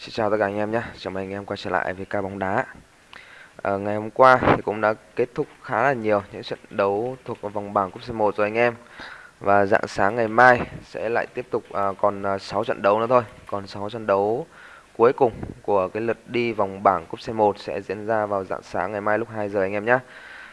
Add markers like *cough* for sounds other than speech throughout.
Xin chào tất cả anh em nhé, chào mừng anh em quay trở lại với ca bóng đá. À, Ngày hôm qua thì cũng đã kết thúc khá là nhiều những trận đấu thuộc vòng bảng cúp C1 rồi anh em. Và dạng sáng ngày mai sẽ lại tiếp tục à, còn à, 6 trận đấu nữa thôi. Còn 6 trận đấu cuối cùng của cái lượt đi vòng bảng cúp C1 sẽ diễn ra vào dạng sáng ngày mai lúc 2 giờ anh em nhé.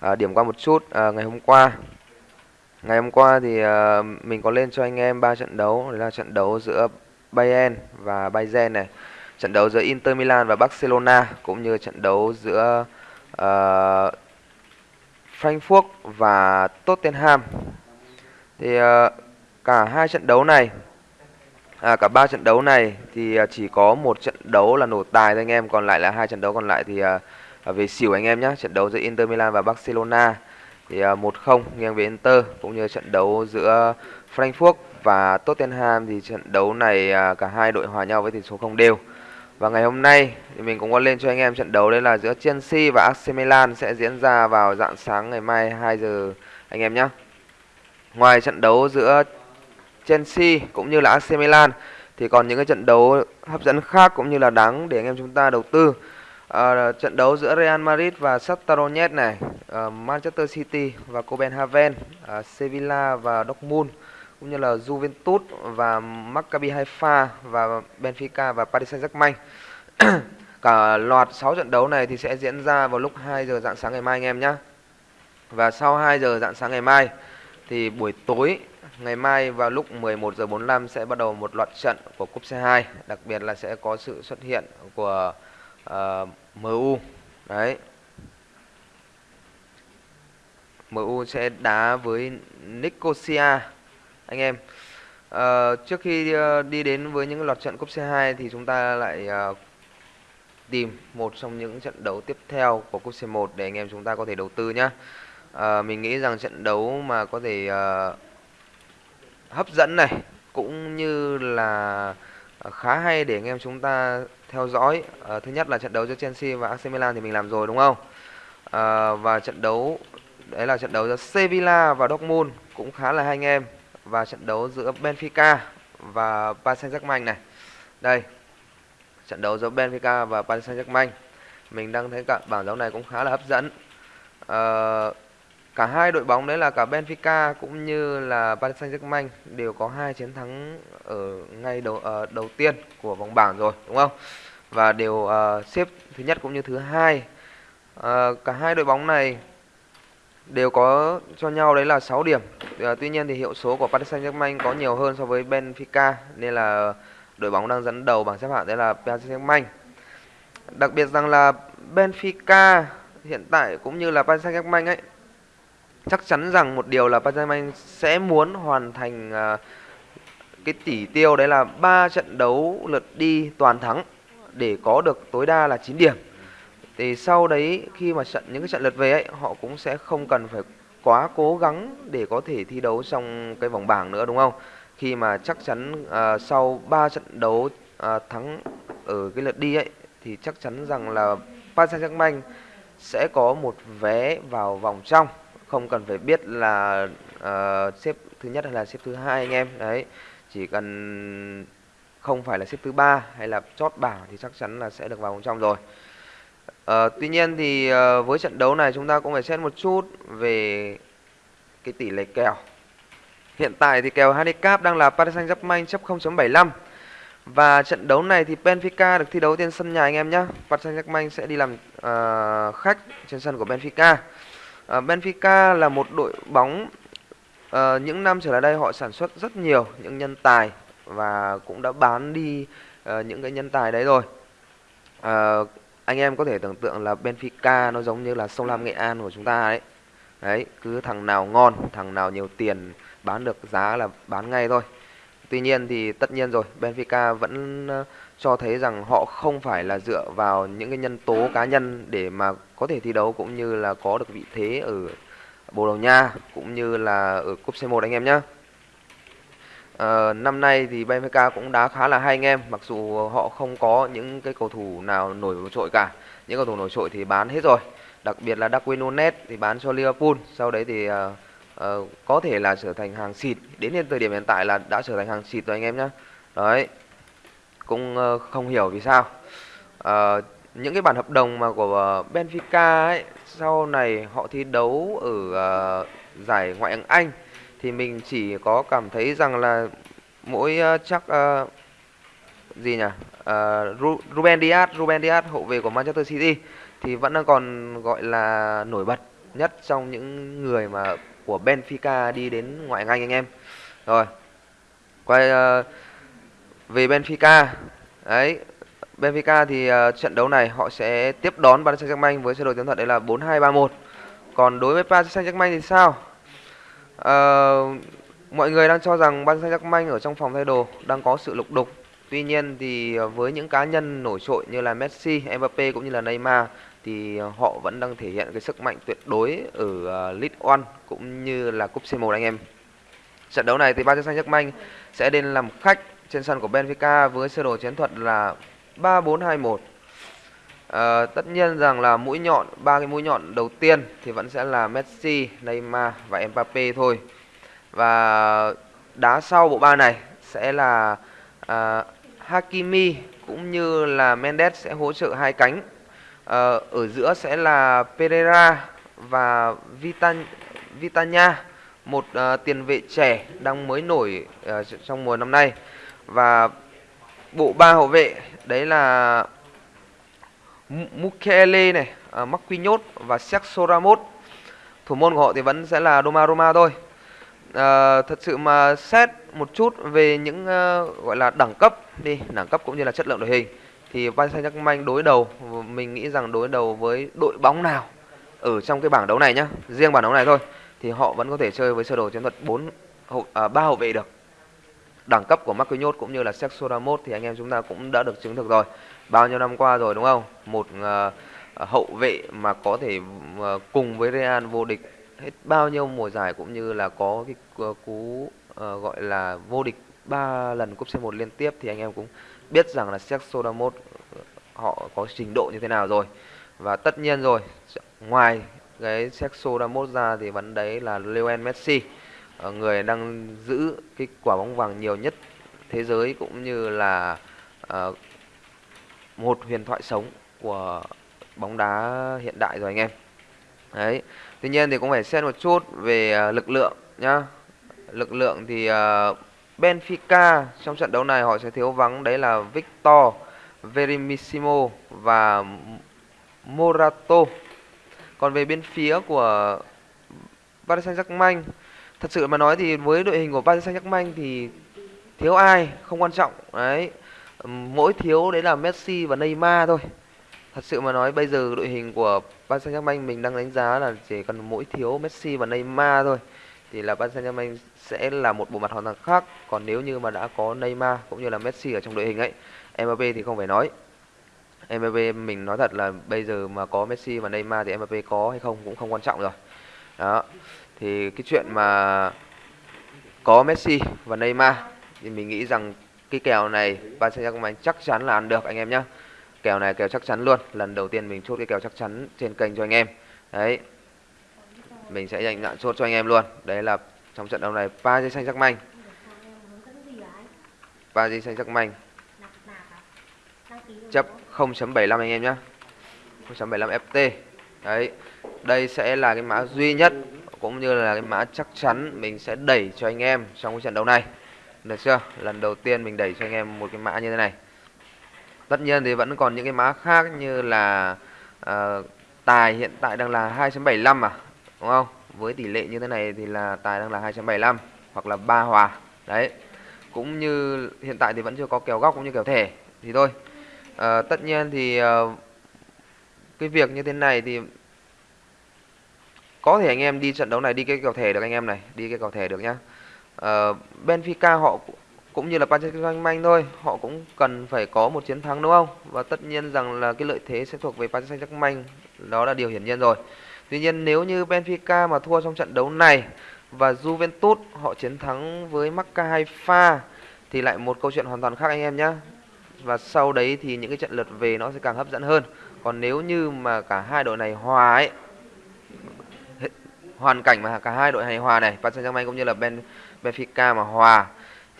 À, Điểm qua một chút, à, ngày hôm qua. Ngày hôm qua thì à, mình có lên cho anh em ba trận đấu, đấy là trận đấu giữa Bayern và Bayern này trận đấu giữa Inter Milan và Barcelona cũng như trận đấu giữa uh, Frankfurt và Tottenham. Thì uh, cả hai trận đấu này à, cả ba trận đấu này thì ờ, chỉ có một trận đấu là nổ tài thôi anh em, còn lại là hai trận đấu còn lại thì uh, về xỉu anh em nhé. Trận đấu giữa Inter Milan và Barcelona thì uh, 1-0 nghiêng về Inter cũng như trận đấu giữa Frankfurt và Tottenham thì trận đấu này uh, cả hai đội hòa nhau với tỷ số không đều. Và ngày hôm nay thì mình cũng có lên cho anh em trận đấu đấy là giữa Chelsea và AC Milan sẽ diễn ra vào dạng sáng ngày mai 2 giờ anh em nhé. Ngoài trận đấu giữa Chelsea cũng như là AC Milan thì còn những cái trận đấu hấp dẫn khác cũng như là đáng để anh em chúng ta đầu tư. À, trận đấu giữa Real Madrid và Shakhtar Donetsk này, uh, Manchester City và Copenhagen, uh, Sevilla và Dortmund cũng như là Juventus và Maccabi Haifa và Benfica và Paris Saint-Germain. *clears throat* Cả loạt 6 trận đấu này thì sẽ diễn ra vào lúc 2 giờ dạng sáng ngày mai anh em nhé. Và sau 2 giờ dạng sáng ngày mai thì buổi tối ngày mai vào lúc 11 giờ 45 sẽ bắt đầu một loạt trận của cúp C2, đặc biệt là sẽ có sự xuất hiện của ờ, uh, MU. Đấy. MU sẽ đá với Nicosia anh em uh, trước khi uh, đi đến với những loạt trận cúp C2 thì chúng ta lại uh, tìm một trong những trận đấu tiếp theo của cúp C1 để anh em chúng ta có thể đầu tư nhá. Uh, mình nghĩ rằng trận đấu mà có thể uh, hấp dẫn này cũng như là khá hay để anh em chúng ta theo dõi. Uh, thứ nhất là trận đấu giữa Chelsea và AC Milan thì mình làm rồi đúng không? Uh, và trận đấu đấy là trận đấu giữa Sevilla và Dortmund cũng khá là hay anh em và trận đấu giữa Benfica và Paris Saint-Germain này. Đây. Trận đấu giữa Benfica và Paris Saint-Germain. Mình đang thấy cả bảng đấu này cũng khá là hấp dẫn. À, cả hai đội bóng đấy là cả Benfica cũng như là Paris Saint-Germain đều có hai chiến thắng ở ngay đầu uh, đầu tiên của vòng bảng rồi, đúng không? Và đều uh, xếp thứ nhất cũng như thứ hai. Uh, cả hai đội bóng này đều có cho nhau đấy là 6 điểm. À, tuy nhiên thì hiệu số của Paris Saint-Germain có nhiều hơn so với Benfica nên là đội bóng đang dẫn đầu bảng xếp hạng đấy là Paris Saint-Germain. Đặc biệt rằng là Benfica hiện tại cũng như là Paris Saint-Germain ấy chắc chắn rằng một điều là Paris Saint-Germain sẽ muốn hoàn thành à, cái tỷ tiêu đấy là ba trận đấu lượt đi toàn thắng để có được tối đa là 9 điểm thì sau đấy khi mà trận những cái trận lượt về ấy họ cũng sẽ không cần phải quá cố gắng để có thể thi đấu trong cái vòng bảng nữa đúng không? Khi mà chắc chắn uh, sau 3 trận đấu uh, thắng ở cái lượt đi ấy thì chắc chắn rằng là Paris Saint-Germain sẽ có một vé vào vòng trong. Không cần phải biết là uh, xếp thứ nhất hay là xếp thứ hai anh em. Đấy chỉ cần không phải là xếp thứ ba hay là chót bảng thì chắc chắn là sẽ được vào vòng trong rồi. À, tuy nhiên thì uh, với trận đấu này chúng ta cũng phải xét một chút về cái tỷ lệ kèo. Hiện tại thì kèo handicap đang là Paris Saint-Germain chấp 0.75 và trận đấu này thì Benfica được thi đấu trên sân nhà anh em nhé. Paris Saint-Germain sẽ đi làm uh, khách trên sân của Benfica. Uh, Benfica là một đội bóng uh, những năm trở lại đây họ sản xuất rất nhiều những nhân tài và cũng đã bán đi uh, những cái nhân tài đấy rồi. Uh, anh em có thể tưởng tượng là Benfica nó giống như là sông Lam Nghệ An của chúng ta đấy. Đấy, cứ thằng nào ngon, thằng nào nhiều tiền, bán được giá là bán ngay thôi. Tuy nhiên thì tất nhiên rồi, Benfica vẫn ờ, cho thấy rằng họ không phải là dựa vào những cái nhân tố cá nhân để mà có thể thi đấu cũng như là có được vị thế ở Bồ Đào Nha cũng như là ở cúp C1 anh em nhé Uh, năm nay thì Benfica cũng đá khá là hay anh em Mặc dù họ không có những cái cầu thủ nào nổi trội cả. Những cầu thủ nổi trội thì bán hết rồi. Đặc biệt là Darwin Nunez thì bán cho Liverpool. Sau đấy thì uh, uh, có thể là trở thành hàng xịt. Đến hiện thời điểm hiện tại là đã trở thành hàng xịt rồi anh em nhé Đấy. Cũng uh, không hiểu vì sao. Uh, những cái bản hợp đồng mà của Benfica ấy sau này họ thi đấu ở uh, giải ngoại hạng Anh thì mình chỉ có cảm thấy rằng là mỗi uh, chắc uh, gì nhỉ? Uh, Ruben Dias Ruben Dias hậu vệ của Manchester City thì vẫn đang còn gọi là nổi bật nhất trong những người mà của Benfica đi đến ngoại hạng Anh anh em. Rồi quay uh, về Benfica. Đấy Benfica thì uh, trận đấu này họ sẽ tiếp đón Paris Saint-Germain với sơ đồ chiến thuật đấy là 4-2-3-1 còn đối với Paris Saint-Germain thì sao? Ờ, mọi người đang cho rằng ban Saint-Germain ở trong phòng thay đồ đang có sự lục đục tuy nhiên thì ờ, với những cá nhân nổi trội như là Messi, Mbappe cũng như là Neymar thì ờ, họ vẫn đang thể hiện cái sức mạnh tuyệt đối ở League One cũng như là cúp C1 anh em trận đấu này thì Paris Saint-Germain sẽ đến làm khách trên sân của Benfica với sơ đồ chiến thuật là 3421. À, tất nhiên rằng là mũi nhọn ba cái mũi nhọn đầu tiên thì vẫn sẽ là Messi, Neymar và Mbappe thôi. Và đá sau bộ ba này sẽ là à, Hakimi cũng như là Mendes sẽ hỗ trợ hai cánh. À, ở giữa sẽ là Pereira và Vitan Vitanya, một à, tiền vệ trẻ đang mới nổi à, trong mùa năm nay và bộ ba hậu vệ đấy là Mukele này, à, uh, Marquinhos và Sergio Ramos. Thủ môn của họ thì vẫn sẽ là Donnarumma thôi. Uh, thật sự mà xét một chút về những uh, gọi là đẳng cấp đi, đẳng cấp cũng như là chất lượng đội hình thì Paris Saint-Germain đối đầu mình nghĩ rằng đối đầu với đội bóng nào ở trong cái bảng đấu này nhá, riêng bảng đấu này thôi thì họ vẫn có thể chơi với sơ đồ chiến thuật 4 hậu à, 3 hậu vệ được đẳng cấp của Marquinhos cũng như là Sergio Ramos thì anh em chúng ta cũng đã được chứng thực rồi bao nhiêu năm qua rồi đúng không? Một uh, hậu vệ mà có thể uh, cùng với Real vô địch hết bao nhiêu mùa giải cũng như là có cái cú uh, gọi là vô địch ba lần cúp C1 liên tiếp thì anh em cũng biết rằng là Sergio Ramos họ có trình độ như thế nào rồi. Và tất nhiên rồi ngoài cái Sergio Ramos ra thì vấn đấy là Lionel Messi người đang giữ cái quả bóng vàng nhiều nhất thế giới cũng như là uh, một huyền thoại sống của bóng đá hiện đại rồi anh em. Đấy, tuy nhiên thì cũng phải xem một chút về à, lực lượng nhá. Lực lượng thì à, Benfica trong trận đấu này họ sẽ thiếu vắng, đấy là Victor Verimissimo và Morato còn về bên phía của Paris Saint-Germain, thật sự mà nói thì với đội hình của Paris Saint-Germain thì thiếu ai, không quan trọng. Đấy mỗi thiếu đấy là Messi và Neymar thôi. Thật sự mà nói, bây giờ đội hình của Paris Saint-Germain mình đang đánh giá là chỉ cần mỗi thiếu Messi và Neymar thôi, thì là Paris Saint-Germain sẽ là một bộ mặt hoàn toàn khác. Còn nếu như mà đã có Neymar cũng như là Messi ở trong đội hình ấy Mbappe thì không phải nói. Mbappe mình nói thật là bây giờ mà có Messi và Neymar thì Mbappe có hay không cũng không quan trọng rồi. Đó, thì cái chuyện mà có Messi và Neymar thì mình nghĩ rằng cái kèo này Paris Saint-Germain chắc chắn là ăn được, anh em nhé kèo này, kèo chắc chắn luôn. Lần đầu tiên mình chốt cái kèo chắc chắn trên kênh cho anh em. Đấy. Mình sẽ dành dạng chốt cho anh em luôn. Đấy là trong trận đấu này Paris Saint-Germain Paris Saint-Germain chấp 0.75 anh em nhé 0.75 FT đấy. Đây sẽ là cái mã duy nhất, cũng như là cái mã chắc chắn mình sẽ đẩy cho anh em trong cái trận đấu này được chưa? Lần đầu tiên mình đẩy cho anh em một cái mã như thế này. Tất nhiên thì vẫn còn những cái mã khác như là uh, tài hiện tại đang là 2.75 à đúng không? Với tỷ lệ như thế này thì là tài đang là 2.75 hoặc là ba hòa. Đấy. Cũng như hiện tại thì vẫn chưa có kèo góc cũng như kèo thẻ. Thì thôi. Uh, tất nhiên thì uh, cái việc như thế này thì có thể anh em đi trận đấu này đi cái kèo thẻ được anh em này đi cái kèo thẻ được nhá. Ờ, uh, Benfica họ cũng như là Paris Saint-Germain thôi họ cũng cần phải có một chiến thắng đúng không? Và tất nhiên rằng là cái lợi thế sẽ thuộc về Paris Saint-Germain đó là điều hiển nhiên rồi. Tuy nhiên nếu như Benfica mà thua trong trận đấu này và Juventus họ chiến thắng với Macca Haifa thì lại một câu chuyện hoàn toàn khác anh em nhé và sau đấy thì những cái trận lượt về nó sẽ càng hấp dẫn hơn. Còn nếu như mà cả hai đội này hòa ấy hoàn cảnh mà cả hai đội hài hòa này Paris Saint-Germain cũng như là Ben Benfica mà hòa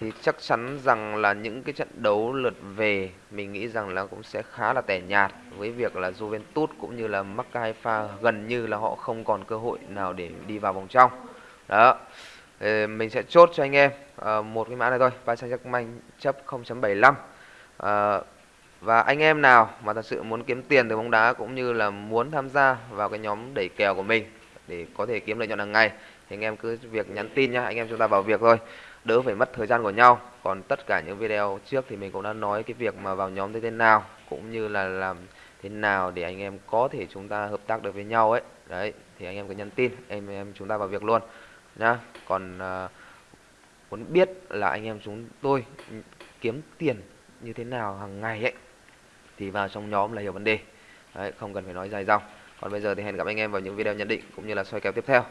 thì chắc chắn rằng là những cái trận đấu lượt về mình nghĩ rằng là cũng sẽ khá là tẻ nhạt với việc là Juventus cũng như là Maccabi Haifa gần như là họ không còn cơ hội nào để đi vào vòng trong. Đó. Ờ, mình sẽ chốt cho anh em ờ, một cái mã này thôi Paris Saint-Germain chấp 0.75 À, ờ, và anh em nào mà thật sự muốn kiếm tiền từ bóng đá cũng như là muốn tham gia vào cái nhóm đẩy kèo của mình để có thể kiếm lợi nhuận hàng ngày. Thì anh em cứ việc nhắn tin nhá anh em chúng ta vào việc thôi. Đỡ phải mất thời gian của nhau. Còn tất cả những video trước thì mình cũng đã nói cái việc mà vào nhóm như thế nào cũng như là làm thế nào để anh em có thể chúng ta hợp tác được với nhau ấy. Đấy thì anh em cứ nhắn tin em em chúng ta vào việc luôn nhá. Còn uh, muốn biết là anh em chúng tôi kiếm tiền như thế nào hàng ngày ấy thì vào trong nhóm là hiểu vấn đề. Đấy, không cần phải nói dài dòng còn bây giờ thì hẹn gặp anh em vào những video nhận định cũng như là soi kèo tiếp theo.